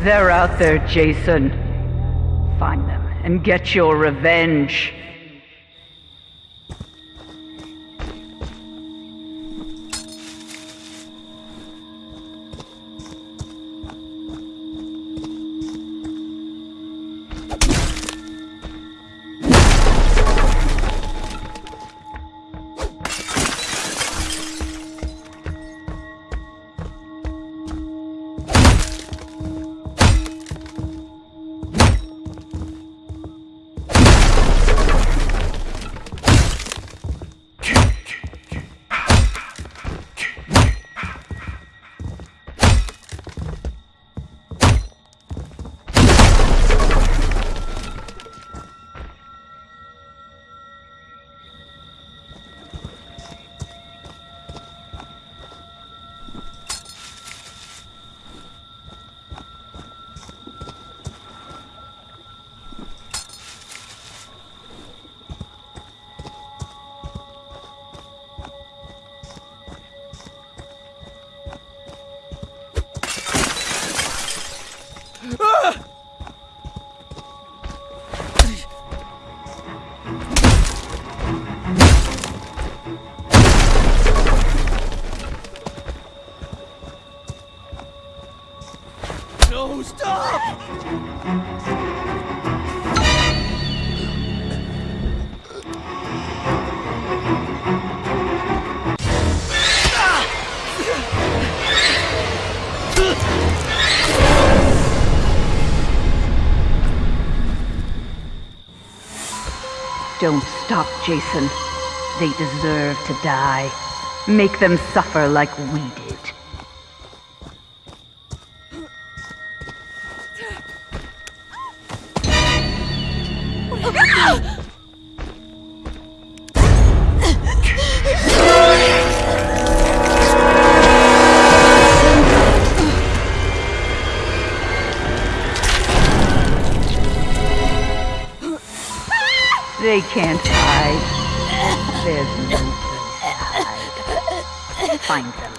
They're out there, Jason. Find them and get your revenge. Stop! Don't stop, Jason. They deserve to die. Make them suffer like we did. Can't hide. There's no place to hide. Find them.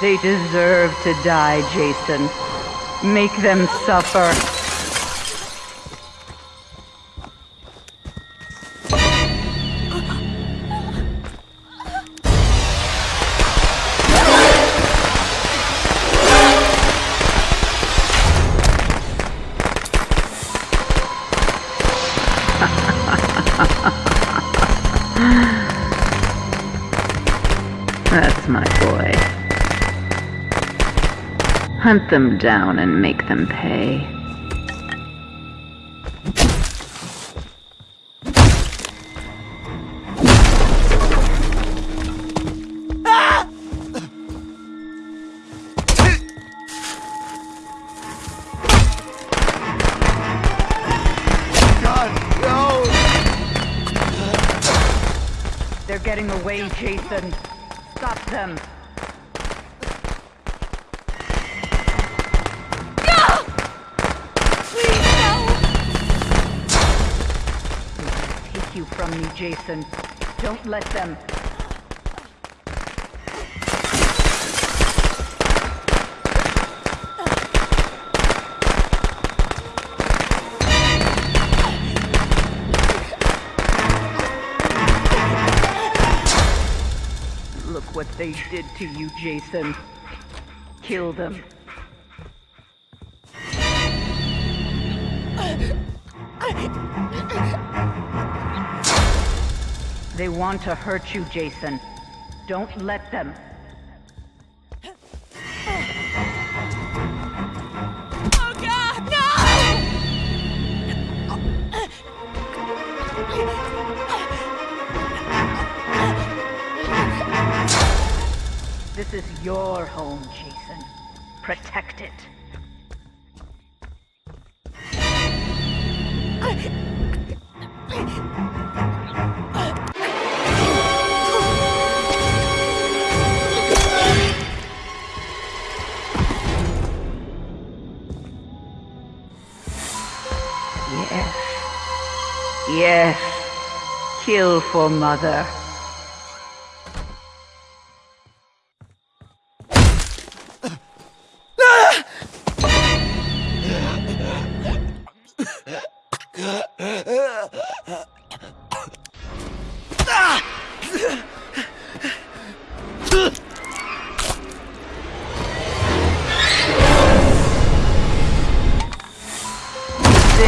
They deserve to die, Jason. Make them suffer. Hunt them down and make them pay. God, no! They're getting away, Jason. Stop them. From me, Jason. Don't let them. Look what they did to you, Jason. Kill them. They want to hurt you, Jason. Don't let them. Oh God, no! This is your home, Jason. Protect it. Yes. Yes. Kill for mother.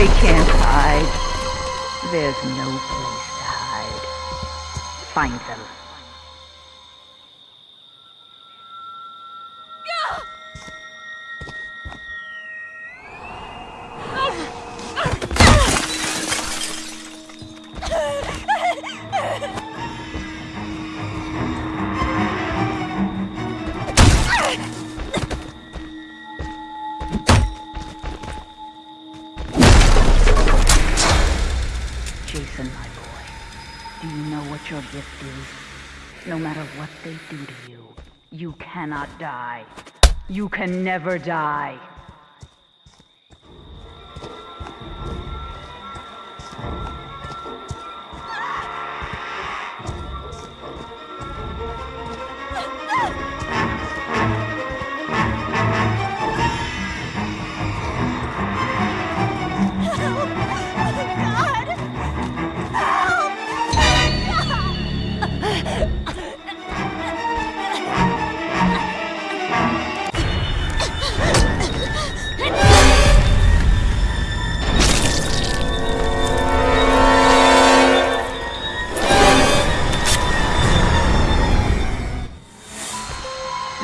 They can't hide. There's no place to hide. Find them. You know what your gift is? No matter what they do to you, you cannot die. You can never die.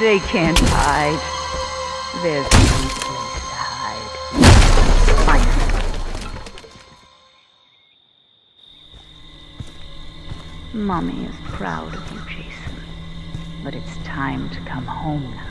They can't hide. There's no place to hide. Find. Mommy is proud of you, Jason. But it's time to come home now.